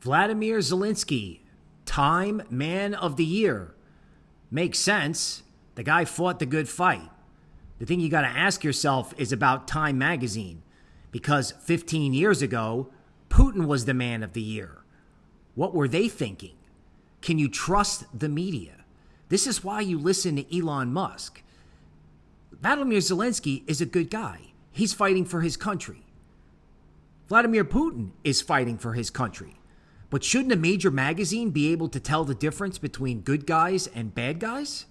Vladimir Zelensky, Time Man of the Year. Makes sense. The guy fought the good fight. The thing you got to ask yourself is about Time Magazine, because 15 years ago, Putin was the man of the year. What were they thinking? Can you trust the media? This is why you listen to Elon Musk. Vladimir Zelensky is a good guy. He's fighting for his country. Vladimir Putin is fighting for his country. But shouldn't a major magazine be able to tell the difference between good guys and bad guys?